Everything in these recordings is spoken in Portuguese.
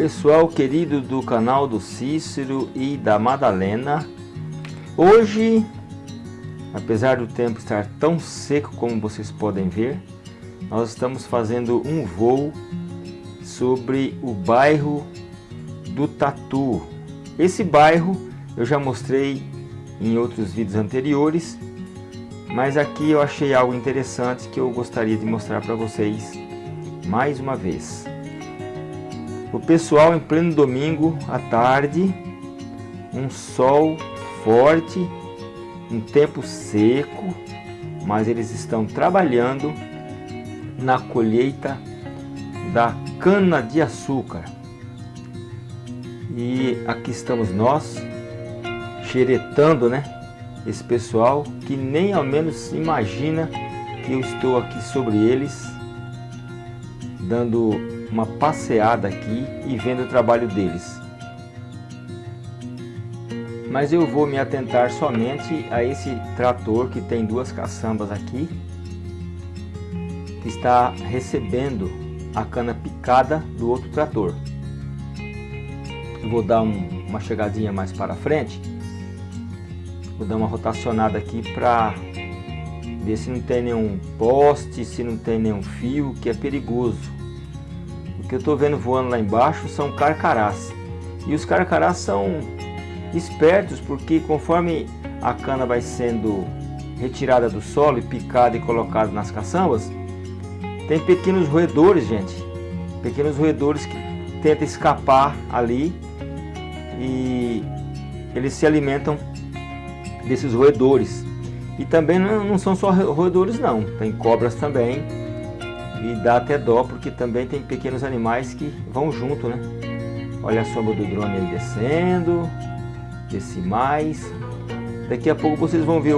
Pessoal querido do canal do Cícero e da Madalena. Hoje, apesar do tempo estar tão seco como vocês podem ver Nós estamos fazendo um voo sobre o bairro do Tatu. Esse bairro eu já mostrei em outros vídeos anteriores Mas aqui eu achei algo interessante que eu gostaria de mostrar para vocês mais uma vez o pessoal em pleno domingo à tarde, um sol forte, um tempo seco, mas eles estão trabalhando na colheita da cana de açúcar. E aqui estamos nós, xeretando, né? Esse pessoal que nem ao menos imagina que eu estou aqui sobre eles, dando uma passeada aqui e vendo o trabalho deles. Mas eu vou me atentar somente a esse trator que tem duas caçambas aqui, que está recebendo a cana picada do outro trator. Eu vou dar um, uma chegadinha mais para frente, vou dar uma rotacionada aqui para ver se não tem nenhum poste, se não tem nenhum fio, que é perigoso que eu estou vendo voando lá embaixo são carcarás. E os carcarás são espertos porque conforme a cana vai sendo retirada do solo e picada e colocada nas caçambas, tem pequenos roedores, gente. Pequenos roedores que tentam escapar ali e eles se alimentam desses roedores. E também não são só roedores não, tem cobras também e dá até dó porque também tem pequenos animais que vão junto, né? Olha a sombra do drone aí descendo, desce mais. Daqui a pouco vocês vão ver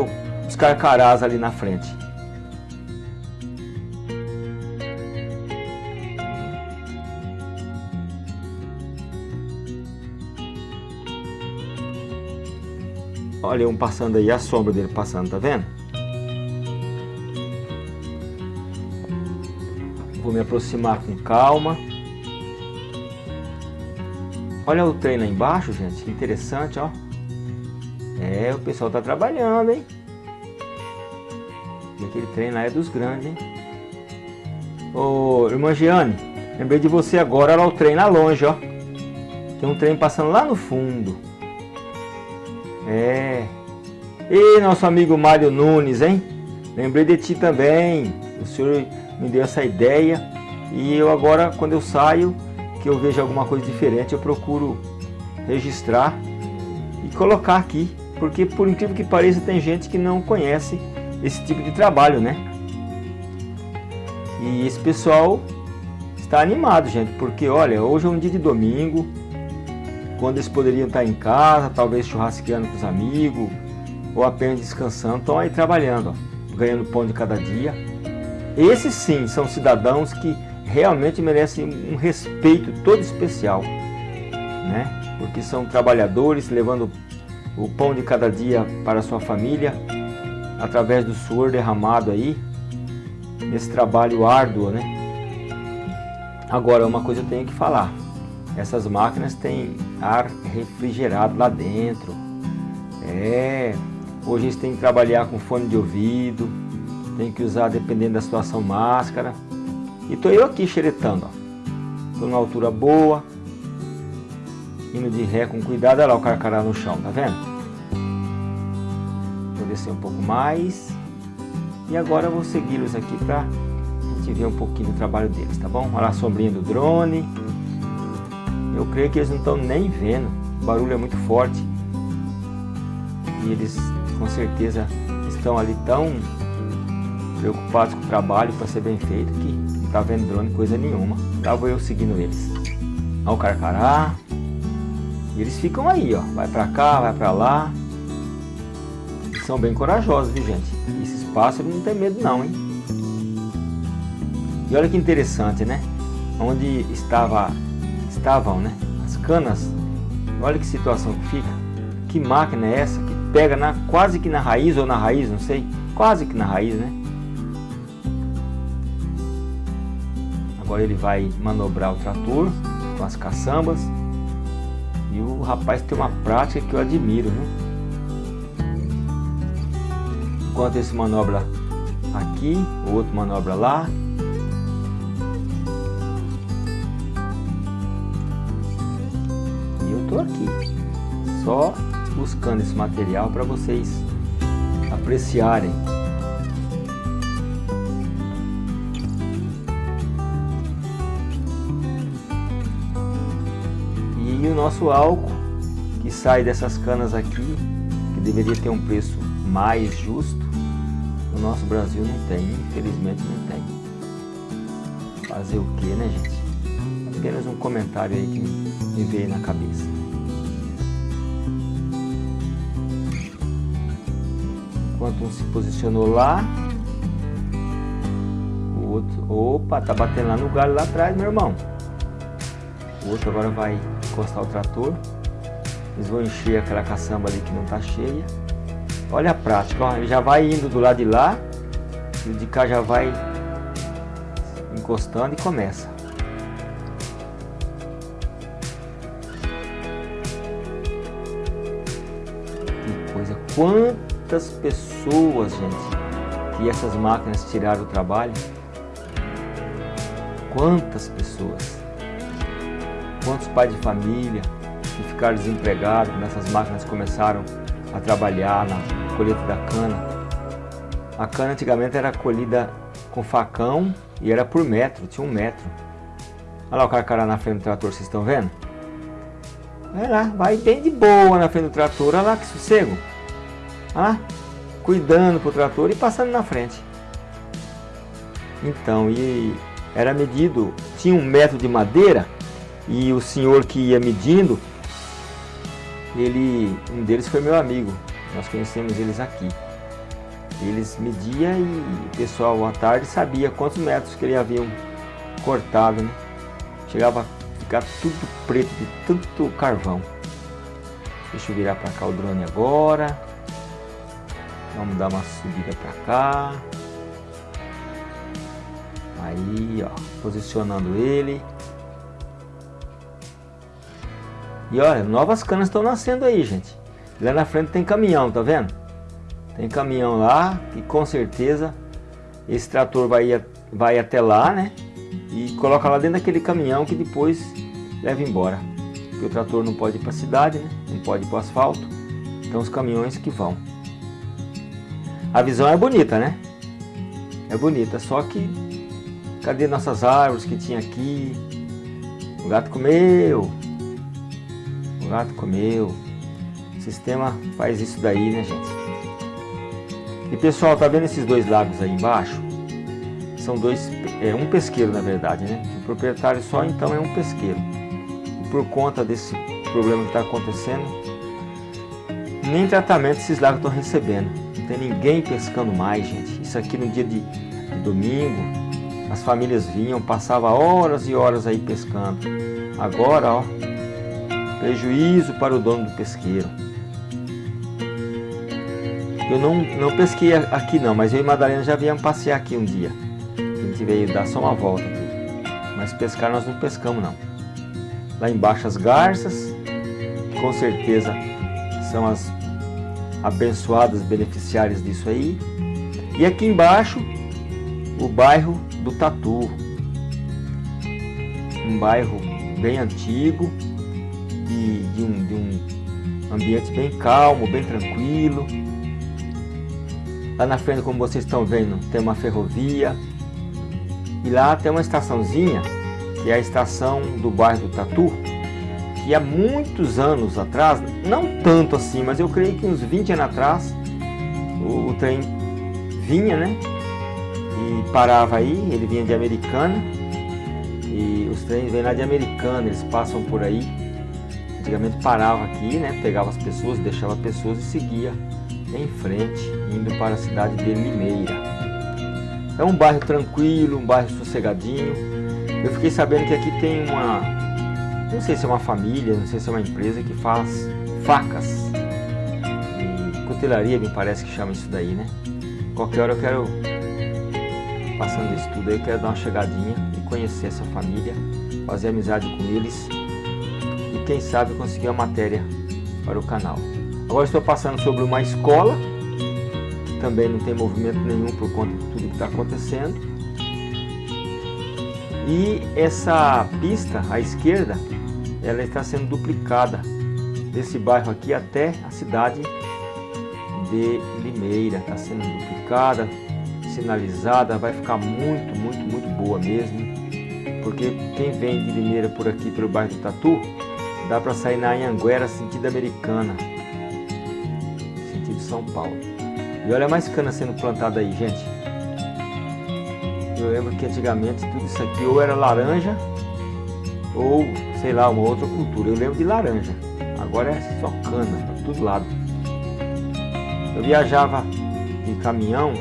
os carcarás ali na frente. Olha um passando aí, a sombra dele passando, tá vendo? Me aproximar com calma. Olha o trem lá embaixo, gente. Que interessante, ó. É, o pessoal tá trabalhando, hein? E aquele trem lá é dos grandes, hein? Ô, irmã Giane, lembrei de você agora. Olha o trem lá longe, ó. Tem um trem passando lá no fundo. É. E nosso amigo Mário Nunes, hein? Lembrei de ti também. O senhor me deu essa ideia. E eu agora quando eu saio que eu vejo alguma coisa diferente eu procuro registrar e colocar aqui. Porque por incrível que pareça tem gente que não conhece esse tipo de trabalho né? E esse pessoal está animado gente porque olha hoje é um dia de domingo. Quando eles poderiam estar em casa talvez churrasqueando com os amigos ou apenas descansando estão aí trabalhando ó, ganhando pão de cada dia esses sim são cidadãos que realmente merecem um respeito todo especial, né? Porque são trabalhadores levando o pão de cada dia para sua família através do suor derramado aí nesse trabalho árduo, né? Agora, uma coisa eu tenho que falar. Essas máquinas têm ar refrigerado lá dentro. É, hoje eles têm que trabalhar com fone de ouvido, tem que usar, dependendo da situação, máscara. E tô eu aqui xeretando, ó. Tô numa altura boa. Indo de ré com cuidado. Olha lá o carcará no chão, tá vendo? Vou descer um pouco mais. E agora eu vou segui-los aqui pra gente ver um pouquinho do trabalho deles, tá bom? Olha a sombrinha do drone. Eu creio que eles não estão nem vendo. O barulho é muito forte. E eles com certeza estão ali tão preocupados com o trabalho para ser bem feito, que não tá vendo drone coisa nenhuma. Tava eu seguindo eles. Ao carcará. E eles ficam aí, ó. Vai para cá, vai para lá. São bem corajosos, viu gente? E esses pássaros não tem medo não, hein? E olha que interessante, né? Onde estava, estavam, né? As canas. Olha que situação que fica. Que máquina é essa que pega na, quase que na raiz ou na raiz, não sei. Quase que na raiz, né? Agora ele vai manobrar o trator com as caçambas. E o rapaz tem uma prática que eu admiro, viu? Enquanto esse manobra aqui, o outro manobra lá. E eu tô aqui, só buscando esse material para vocês apreciarem. Nosso álcool que sai dessas canas aqui, que deveria ter um preço mais justo, no nosso Brasil não tem, infelizmente não tem. Fazer o que, né gente? Apenas um comentário aí que me veio na cabeça. Enquanto um se posicionou lá, o outro, opa, tá batendo lá no galho lá atrás, meu irmão. O outro agora vai encostar o trator. Eles vão encher aquela caçamba ali que não tá cheia. Olha a prática, ó, ele já vai indo do lado de lá, e o de cá já vai encostando e começa. Que coisa, quantas pessoas, gente, que essas máquinas tiraram o trabalho. Quantas pessoas. Quantos pais de família que ficaram desempregados nessas máquinas começaram a trabalhar na colheita da cana. A cana antigamente era colhida com facão e era por metro, tinha um metro. Olha lá o carcará na frente do trator, vocês estão vendo? Vai lá, vai bem de boa na frente do trator, olha lá que sossego. Olha lá, cuidando pro trator e passando na frente. Então, e era medido, tinha um metro de madeira e o senhor que ia medindo, ele, um deles foi meu amigo, nós conhecemos eles aqui. Eles mediam e o pessoal à tarde sabia quantos metros que eles haviam cortado, né? Chegava a ficar tudo preto de tanto carvão. Deixa eu virar para cá o drone agora. Vamos dar uma subida para cá. Aí, ó, posicionando ele. E olha, novas canas estão nascendo aí, gente. Lá na frente tem caminhão, tá vendo? Tem caminhão lá e com certeza esse trator vai, vai até lá, né? E coloca lá dentro daquele caminhão que depois leva embora. Porque o trator não pode ir para a cidade, né? Não pode ir para o asfalto. Então os caminhões que vão. A visão é bonita, né? É bonita, só que cadê nossas árvores que tinha aqui? O gato comeu. Gato comeu. O sistema faz isso daí, né, gente? E pessoal, tá vendo esses dois lagos aí embaixo? São dois, é um pesqueiro na verdade, né? O proprietário só então é um pesqueiro. E por conta desse problema que está acontecendo, nem tratamento esses lagos estão recebendo. Não tem ninguém pescando mais, gente. Isso aqui no dia de, de domingo, as famílias vinham, passava horas e horas aí pescando. Agora, ó, prejuízo para o dono do pesqueiro. Eu não, não pesquei aqui não, mas eu e Madalena já viemos passear aqui um dia. A gente veio dar só uma volta aqui. Mas pescar nós não pescamos não. Lá embaixo as garças, com certeza são as abençoadas beneficiárias disso aí. E aqui embaixo, o bairro do Tatu. Um bairro bem antigo, de, de, um, de um ambiente bem calmo, bem tranquilo. Lá na frente, como vocês estão vendo, tem uma ferrovia. E lá tem uma estaçãozinha, que é a estação do bairro do Tatu, que há muitos anos atrás, não tanto assim, mas eu creio que uns 20 anos atrás, o, o trem vinha, né? E parava aí, ele vinha de Americana. E os trens vêm lá de Americana, eles passam por aí. Antigamente parava aqui, né? Pegava as pessoas, deixava pessoas e seguia em frente, indo para a cidade de Limeira. É um bairro tranquilo, um bairro sossegadinho. Eu fiquei sabendo que aqui tem uma, não sei se é uma família, não sei se é uma empresa que faz facas e cutelaria, me parece que chama isso daí, né? Qualquer hora eu quero, passando isso tudo aí, eu quero dar uma chegadinha e conhecer essa família, fazer amizade com eles quem sabe conseguir a matéria para o canal. Agora estou passando sobre uma escola, que também não tem movimento nenhum por conta de tudo que está acontecendo. E essa pista à esquerda, ela está sendo duplicada desse bairro aqui até a cidade de Limeira. Está sendo duplicada, sinalizada, vai ficar muito, muito, muito boa mesmo. Porque quem vem de Limeira por aqui, pelo bairro do Tatu, dá para sair na Anhanguera, sentido americana. São Paulo. E olha mais cana sendo plantada aí, gente. Eu lembro que antigamente tudo isso aqui ou era laranja ou, sei lá, uma outra cultura. Eu lembro de laranja. Agora é só cana, para todo lado. Eu viajava em caminhão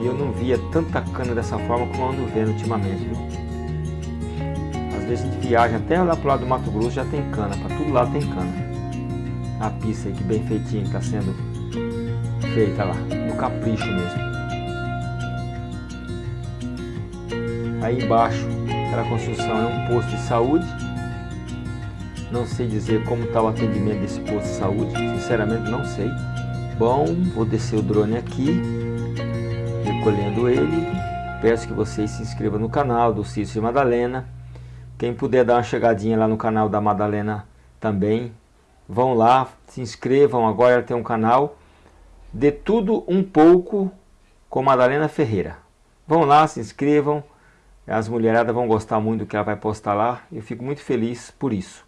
e eu não via tanta cana dessa forma como eu ando vendo ultimamente, viu? Às vezes a gente viaja até lá pro lado do Mato Grosso já tem cana, para todo lado tem cana. A pista aí que bem feitinha está sendo feita lá, no capricho mesmo. Aí embaixo, aquela construção é um posto de saúde. Não sei dizer como está o atendimento desse posto de saúde, sinceramente não sei. Bom, vou descer o drone aqui, recolhendo ele. Peço que vocês se inscrevam no canal do Cício e Madalena. Quem puder dar uma chegadinha lá no canal da Madalena também, vão lá, se inscrevam, agora ela tem um canal de tudo um pouco com Madalena Ferreira. Vão lá, se inscrevam, as mulheradas vão gostar muito do que ela vai postar lá, eu fico muito feliz por isso.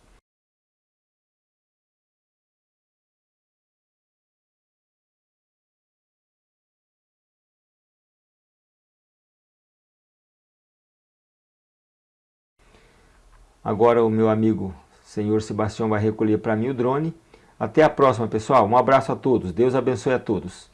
Agora o meu amigo senhor Sebastião vai recolher para mim o drone até a próxima, pessoal. Um abraço a todos. Deus abençoe a todos.